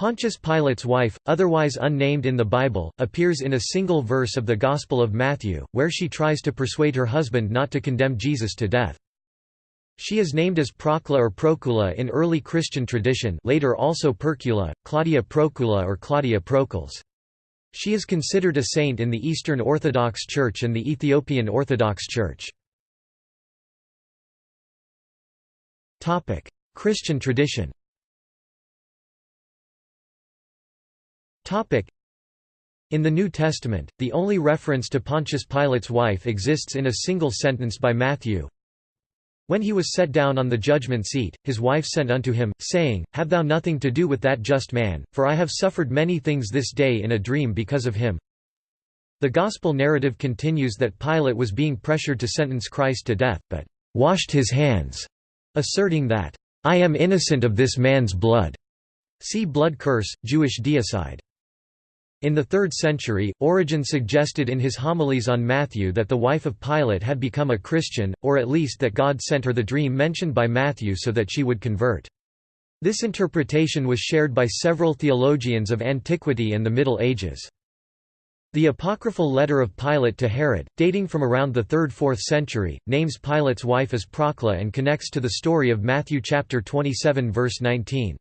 Pontius Pilate's wife, otherwise unnamed in the Bible, appears in a single verse of the Gospel of Matthew, where she tries to persuade her husband not to condemn Jesus to death. She is named as Procula or Procula in early Christian tradition later also Percula, Claudia Procula or Claudia Procles. She is considered a saint in the Eastern Orthodox Church and the Ethiopian Orthodox Church. Christian tradition In the New Testament, the only reference to Pontius Pilate's wife exists in a single sentence by Matthew. When he was set down on the judgment seat, his wife sent unto him, saying, Have thou nothing to do with that just man, for I have suffered many things this day in a dream because of him. The Gospel narrative continues that Pilate was being pressured to sentence Christ to death, but washed his hands, asserting that, I am innocent of this man's blood. See blood curse, Jewish deicide. In the 3rd century, Origen suggested in his homilies on Matthew that the wife of Pilate had become a Christian, or at least that God sent her the dream mentioned by Matthew so that she would convert. This interpretation was shared by several theologians of antiquity and the Middle Ages. The apocryphal letter of Pilate to Herod, dating from around the 3rd–4th century, names Pilate's wife as Procla and connects to the story of Matthew chapter 27 verse 19.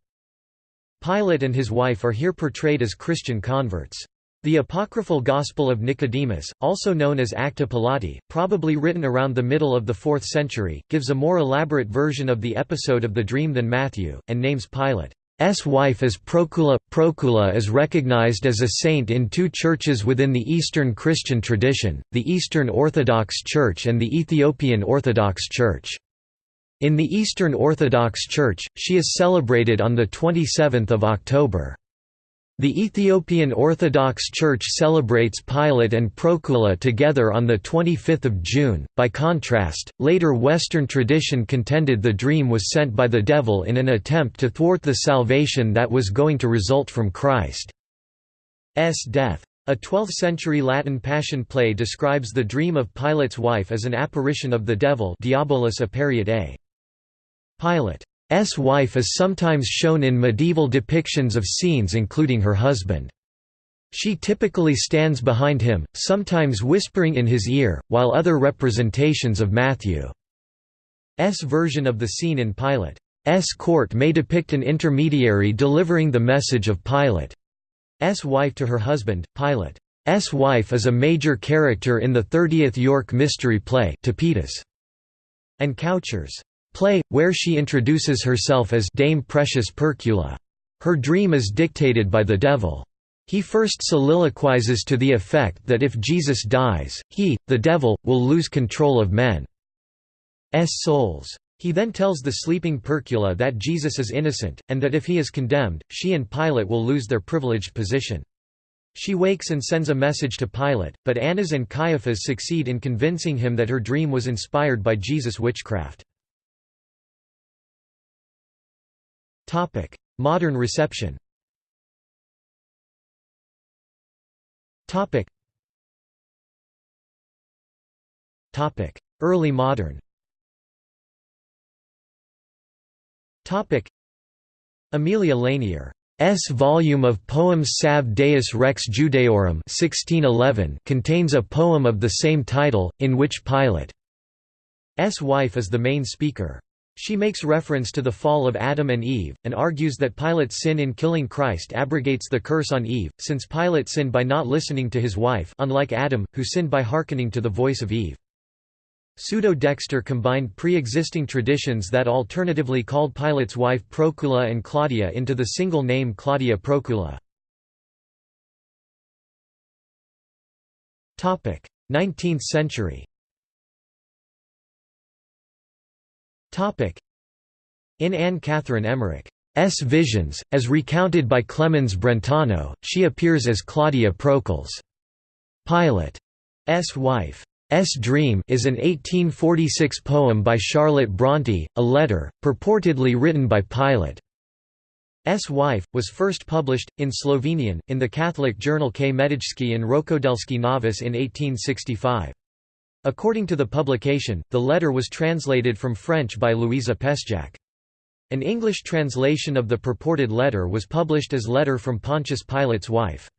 Pilate and his wife are here portrayed as Christian converts. The apocryphal Gospel of Nicodemus, also known as Acta Pilati, probably written around the middle of the 4th century, gives a more elaborate version of the episode of the dream than Matthew, and names Pilate's wife as Procula. Procula is recognized as a saint in two churches within the Eastern Christian tradition, the Eastern Orthodox Church and the Ethiopian Orthodox Church. In the Eastern Orthodox Church, she is celebrated on 27 October. The Ethiopian Orthodox Church celebrates Pilate and Procula together on 25 June. By contrast, later Western tradition contended the dream was sent by the devil in an attempt to thwart the salvation that was going to result from Christ's death. A 12th-century Latin Passion play describes the dream of Pilate's wife as an apparition of the devil Diabolus aperiat a. Pilate's wife is sometimes shown in medieval depictions of scenes including her husband. She typically stands behind him, sometimes whispering in his ear, while other representations of Matthew's version of the scene in Pilate's court may depict an intermediary delivering the message of Pilate's wife to her husband. Pilate's wife is a major character in the 30th York mystery play and Coucher's play, where she introduces herself as Dame Precious Percula. Her dream is dictated by the devil. He first soliloquizes to the effect that if Jesus dies, he, the devil, will lose control of men's souls. He then tells the sleeping Percula that Jesus is innocent, and that if he is condemned, she and Pilate will lose their privileged position. She wakes and sends a message to Pilate, but Annas and Caiaphas succeed in convincing him that her dream was inspired by Jesus' witchcraft. Topic: Modern reception. Topic. Topic: Early modern. Topic: Aemilia Lanier S volume of poems Salve Deus Rex Judaeorum 1611 contains a poem of the same title, in which Pilate's wife is the main speaker. She makes reference to the fall of Adam and Eve, and argues that Pilate's sin in killing Christ abrogates the curse on Eve, since Pilate sinned by not listening to his wife unlike Adam, who sinned by hearkening to the voice of Eve. Pseudo-Dexter combined pre-existing traditions that alternatively called Pilate's wife Procula and Claudia into the single name Claudia Procula. 19th century In Anne Catherine Emmerich's visions, as recounted by Clemens Brentano, she appears as Claudia Procles. Pilate's wife. S Dream is an 1846 poem by Charlotte Brontë, a letter, purportedly written by Pilate. S wife, was first published, in Slovenian, in the Catholic journal Kmetijske in Rokodelski Novice in 1865. According to the publication, the letter was translated from French by Louisa Pesjak. An English translation of the purported letter was published as Letter from Pontius Pilate's wife.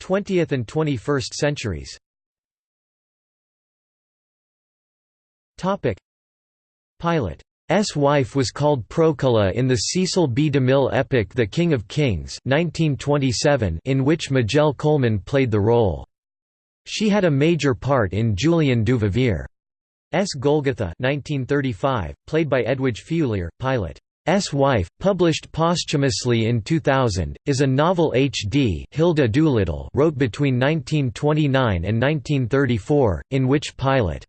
20th and 21st centuries Pilate's wife was called Procula in the Cecil B. DeMille epic The King of Kings 1927 in which Majel Coleman played the role. She had a major part in Julien Duvivier's Golgotha 1935, played by Edwige Feuillère, Pilate. S. Wife, published posthumously in 2000, is a novel H.D. Hilda Doolittle wrote between 1929 and 1934, in which Pilate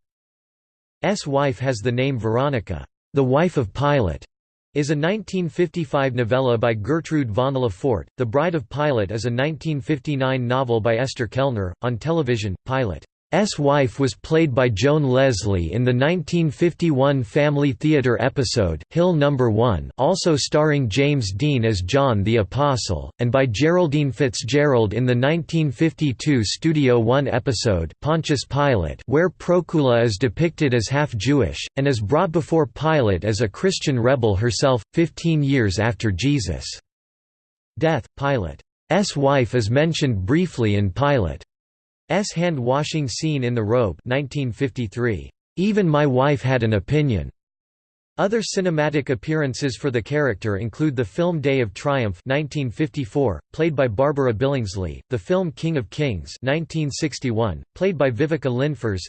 S. wife has the name Veronica. The Wife of Pilate is a 1955 novella by Gertrude von Le Fort. The Bride of Pilate is a 1959 novel by Esther Kellner. On television, Pilate S. wife was played by Joan Leslie in the 1951 Family Theatre episode, Hill No. 1 also starring James Dean as John the Apostle, and by Geraldine Fitzgerald in the 1952 Studio One episode Pontius Pilate where Procula is depicted as half-Jewish, and is brought before Pilate as a Christian rebel herself, 15 years after Jesus' death. Pilate's wife is mentioned briefly in Pilate S hand-washing scene in The Robe 1953. Even my wife had an opinion. Other cinematic appearances for the character include the film Day of Triumph 1954, played by Barbara Billingsley, the film King of Kings 1961, played by Viveca Lindfors,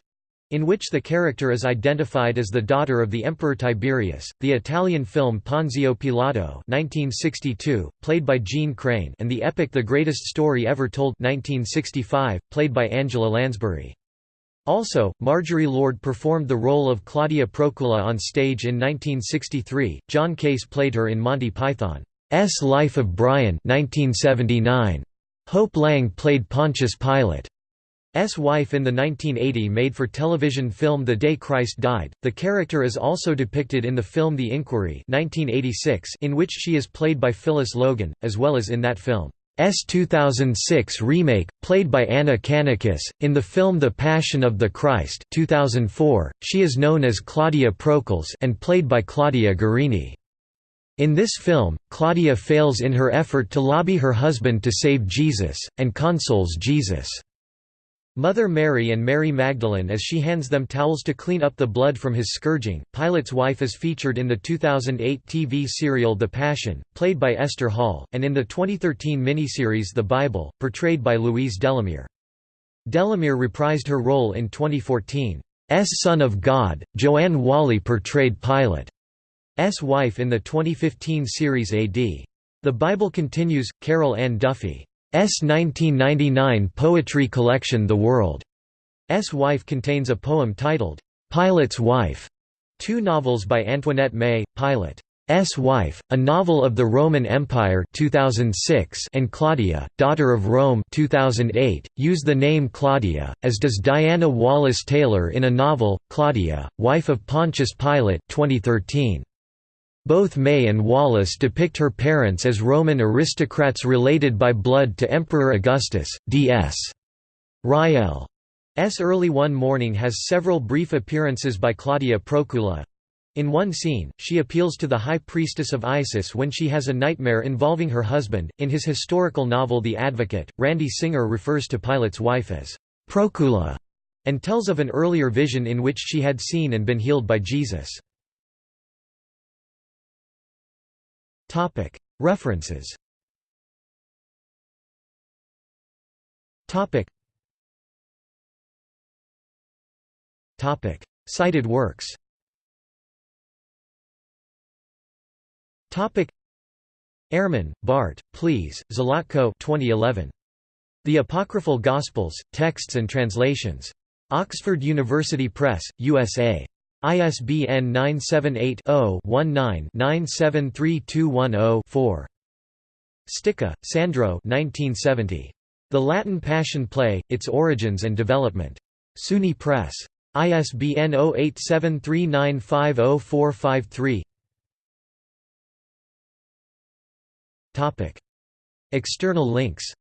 in which the character is identified as the daughter of the Emperor Tiberius, the Italian film Ponzio Pilato 1962, played by Jeanne Crain, and the epic The Greatest Story Ever Told 1965, played by Angela Lansbury. Also, Marjorie Lord performed the role of Claudia Procula on stage in 1963. John Case played her in Monty Python's Life of Brian 1979. Hope Lange played Pontius Pilate. S. wife in the 1980 made-for-television film The Day Christ Died. The character is also depicted in the film The Inquiry 1986 in which she is played by Phyllis Logan, as well as in that film's 2006 remake, played by Anna Kanakis, In the film The Passion of the Christ 2004, she is known as Claudia Procles and played by Claudia Gerini. In this film, Claudia fails in her effort to lobby her husband to save Jesus, and consoles Jesus' Mother Mary and Mary Magdalene as she hands them towels to clean up the blood from his scourging. Pilate's wife is featured in the 2008 TV serial The Passion, played by Esther Hall, and in the 2013 miniseries The Bible, portrayed by Louise Delamere. Delamere reprised her role in 2014's Son of God. Joanne Whalley portrayed Pilate's wife in the 2015 series AD. The Bible continues. Carol Ann Duffy 1999 poetry collection The World's Wife contains a poem titled, Pilate's Wife' two novels by Antoinette May, Pilate's Wife, a novel of the Roman Empire 2006 and Claudia, Daughter of Rome 2008, use the name Claudia, as does Diana Wallace Taylor in a novel, Claudia, Wife of Pontius Pilate 2013. Both May and Wallace depict her parents as Roman aristocrats related by blood to Emperor Augustus, D.S. Rael's early one morning has several brief appearances by Claudia Procula. In one scene, she appeals to the high priestess of Isis when she has a nightmare involving her husband. In his historical novel The Advocate, Randy Singer refers to Pilate's wife as Procula and tells of an earlier vision in which she had seen and been healed by Jesus. References Cited works Ehrman, Bart, Pleše, Zlatko 2011. The Apocryphal Gospels, Texts and Translations. Oxford University Press, USA. ISBN 978-0-19-973210-4. Sticca, Sandro The Latin Passion Play, Its Origins and Development. SUNY Press. ISBN 0873950453 Topic. External links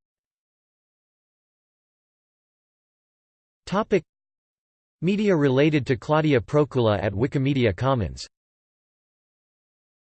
Media related to Claudia Procula at Wikimedia Commons